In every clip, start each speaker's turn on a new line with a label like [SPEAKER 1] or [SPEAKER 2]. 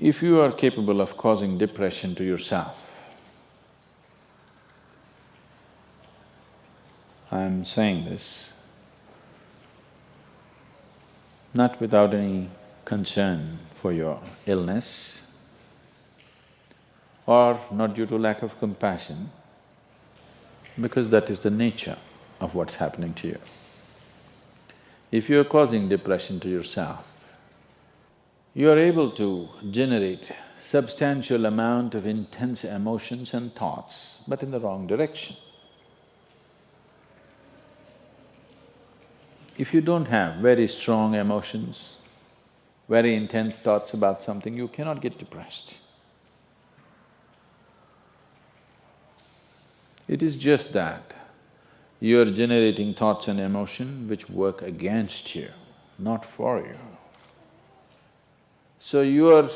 [SPEAKER 1] If you are capable of causing depression to yourself, I'm saying this not without any concern for your illness or not due to lack of compassion, because that is the nature of what's happening to you. If you're causing depression to yourself, you are able to generate substantial amount of intense emotions and thoughts, but in the wrong direction. If you don't have very strong emotions, very intense thoughts about something, you cannot get depressed. It is just that you are generating thoughts and emotion which work against you, not for you. So you are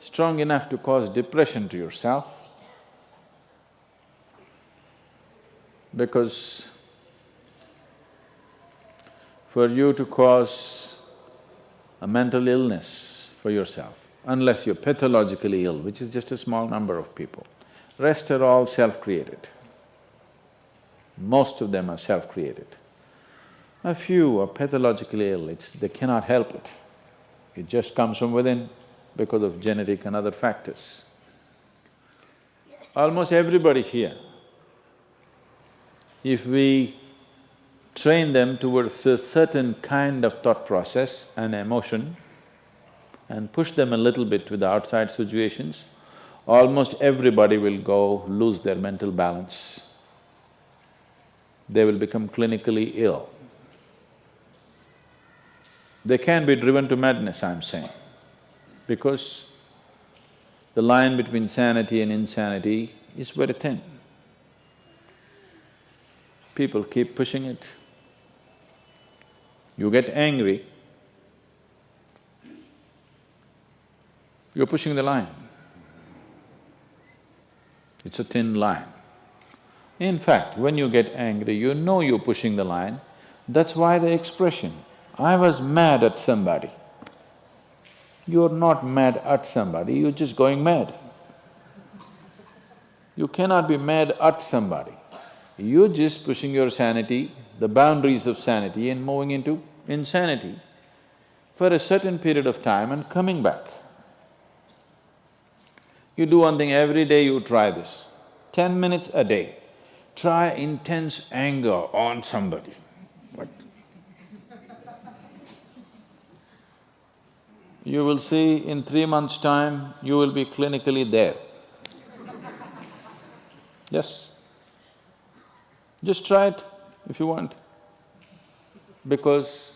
[SPEAKER 1] strong enough to cause depression to yourself because for you to cause a mental illness for yourself, unless you're pathologically ill, which is just a small number of people. Rest are all self-created. Most of them are self-created. A few are pathologically ill, it's… they cannot help it. It just comes from within because of genetic and other factors. Almost everybody here, if we train them towards a certain kind of thought process and emotion and push them a little bit with the outside situations, almost everybody will go lose their mental balance. They will become clinically ill. They can be driven to madness, I'm saying, because the line between sanity and insanity is very thin. People keep pushing it. You get angry, you're pushing the line. It's a thin line. In fact, when you get angry, you know you're pushing the line, that's why the expression, I was mad at somebody. You're not mad at somebody, you're just going mad. You cannot be mad at somebody. You're just pushing your sanity, the boundaries of sanity and moving into insanity for a certain period of time and coming back. You do one thing every day, you try this, ten minutes a day, try intense anger on somebody. You will see in three months' time, you will be clinically there. Yes. Just try it if you want. Because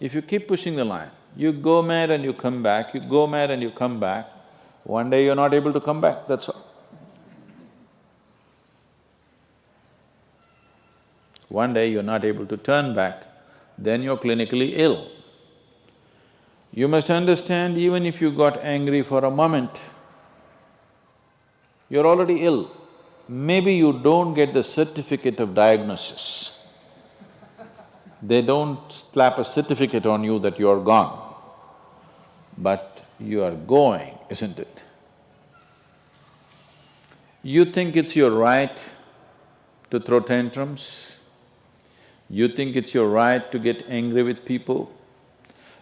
[SPEAKER 1] if you keep pushing the line, you go mad and you come back, you go mad and you come back, one day you're not able to come back, that's all. One day you're not able to turn back, then you're clinically ill. You must understand, even if you got angry for a moment, you're already ill. Maybe you don't get the certificate of diagnosis. They don't slap a certificate on you that you're gone, but you are going, isn't it? You think it's your right to throw tantrums, you think it's your right to get angry with people,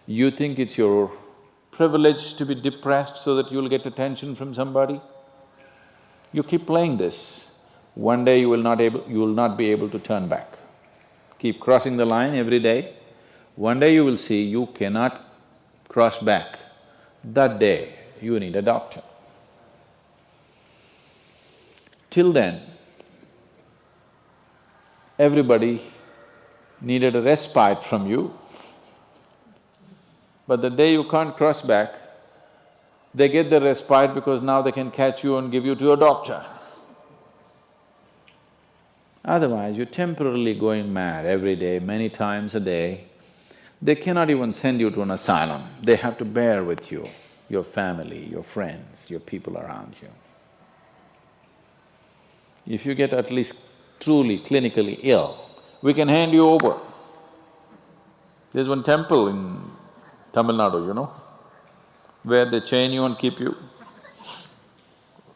[SPEAKER 1] you think it's your privilege to be depressed so that you'll get attention from somebody. You keep playing this, one day you will not able… you will not be able to turn back keep crossing the line every day, one day you will see you cannot cross back. That day, you need a doctor. Till then, everybody needed a respite from you, but the day you can't cross back, they get the respite because now they can catch you and give you to a doctor. Otherwise, you're temporarily going mad every day, many times a day. They cannot even send you to an asylum, they have to bear with you, your family, your friends, your people around you. If you get at least truly clinically ill, we can hand you over. There's one temple in Tamil Nadu, you know, where they chain you and keep you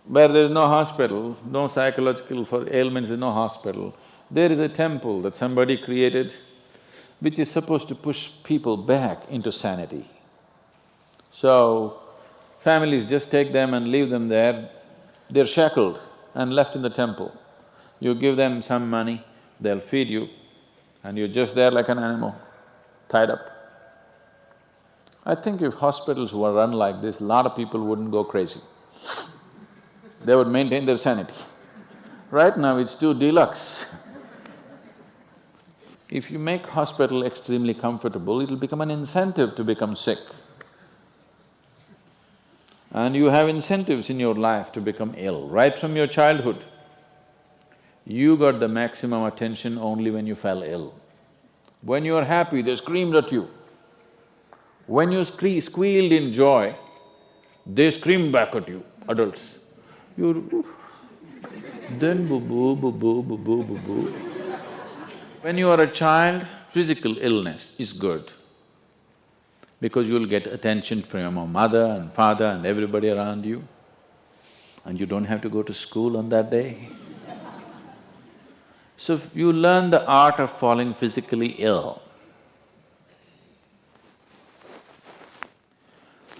[SPEAKER 1] where there is no hospital, no psychological for ailments, there's no hospital, there is a temple that somebody created which is supposed to push people back into sanity. So, families just take them and leave them there, they're shackled and left in the temple. You give them some money, they'll feed you, and you're just there like an animal, tied up. I think if hospitals were run like this, a lot of people wouldn't go crazy. They would maintain their sanity. Right now it's too deluxe. If you make hospital extremely comfortable, it'll become an incentive to become sick. And you have incentives in your life to become ill, right from your childhood. You got the maximum attention only when you fell ill. When you are happy, they screamed at you. When you squealed in joy, they screamed back at you, adults. You then boo-boo, boo-boo, boo-boo, boo-boo. When you are a child, physical illness is good because you'll get attention from your mother and father and everybody around you and you don't have to go to school on that day. So you learn the art of falling physically ill.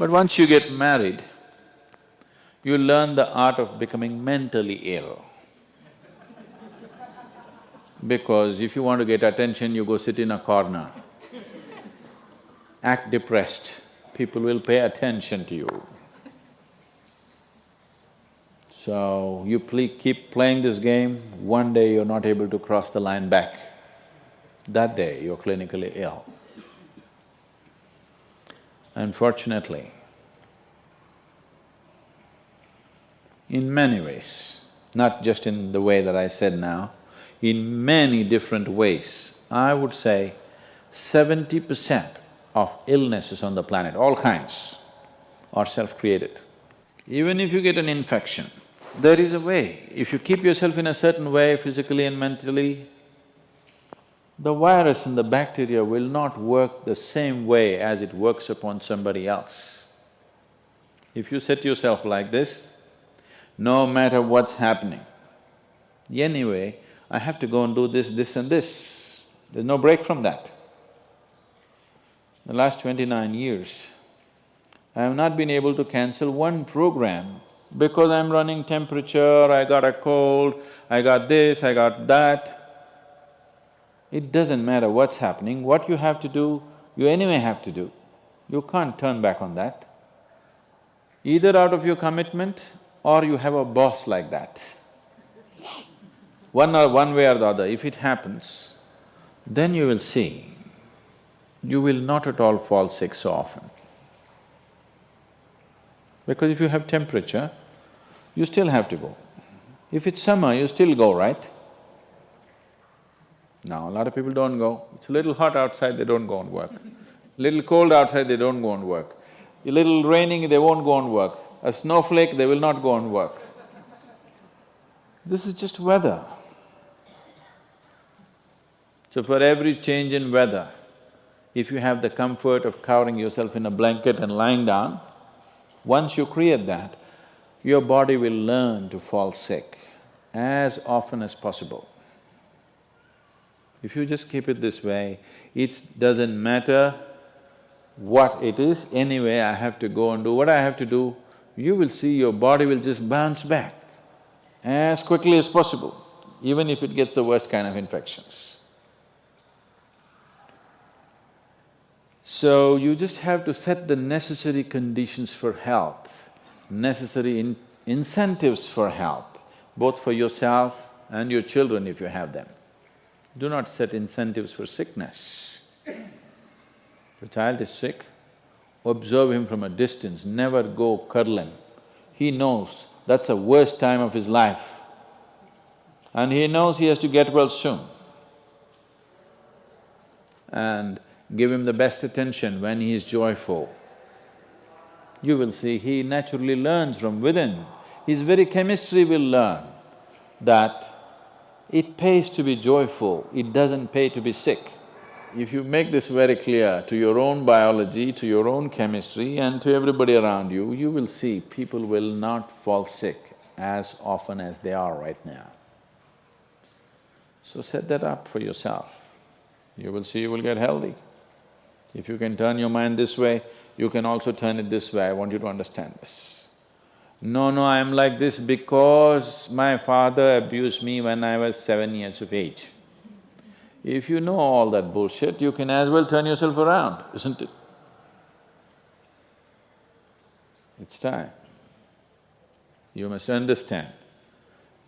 [SPEAKER 1] But once you get married, you learn the art of becoming mentally ill. Because if you want to get attention, you go sit in a corner, act depressed, people will pay attention to you. So, you keep playing this game, one day you're not able to cross the line back. That day, you're clinically ill. Unfortunately, in many ways, not just in the way that I said now, in many different ways. I would say seventy percent of illnesses on the planet, all kinds, are self-created. Even if you get an infection, there is a way. If you keep yourself in a certain way, physically and mentally, the virus and the bacteria will not work the same way as it works upon somebody else. If you set yourself like this, no matter what's happening, anyway, I have to go and do this, this and this. There's no break from that. The last twenty-nine years, I have not been able to cancel one program because I'm running temperature, I got a cold, I got this, I got that. It doesn't matter what's happening, what you have to do, you anyway have to do. You can't turn back on that. Either out of your commitment or you have a boss like that one or one way or the other, if it happens, then you will see, you will not at all fall sick so often. Because if you have temperature, you still have to go. If it's summer, you still go, right? Now, a lot of people don't go. It's a little hot outside, they don't go and work. Little cold outside, they don't go and work. A little raining, they won't go and work. A snowflake, they will not go and work. This is just weather. So for every change in weather, if you have the comfort of covering yourself in a blanket and lying down, once you create that, your body will learn to fall sick as often as possible. If you just keep it this way, it doesn't matter what it is, anyway I have to go and do what I have to do, you will see your body will just bounce back as quickly as possible, even if it gets the worst kind of infections. So you just have to set the necessary conditions for health, necessary in incentives for health, both for yourself and your children if you have them. Do not set incentives for sickness. The child is sick, observe him from a distance, never go cuddle him. He knows that's the worst time of his life and he knows he has to get well soon. And give him the best attention when he is joyful. You will see he naturally learns from within. His very chemistry will learn that it pays to be joyful, it doesn't pay to be sick. If you make this very clear to your own biology, to your own chemistry and to everybody around you, you will see people will not fall sick as often as they are right now. So set that up for yourself. You will see you will get healthy. If you can turn your mind this way, you can also turn it this way, I want you to understand this. No, no, I'm like this because my father abused me when I was seven years of age. If you know all that bullshit, you can as well turn yourself around, isn't it? It's time. You must understand,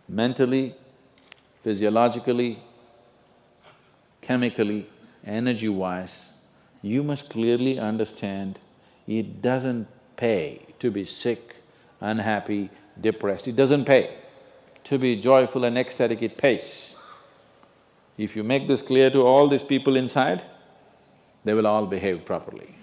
[SPEAKER 1] mentally, physiologically, chemically, energy-wise, you must clearly understand it doesn't pay to be sick, unhappy, depressed, it doesn't pay. To be joyful and ecstatic, it pays. If you make this clear to all these people inside, they will all behave properly.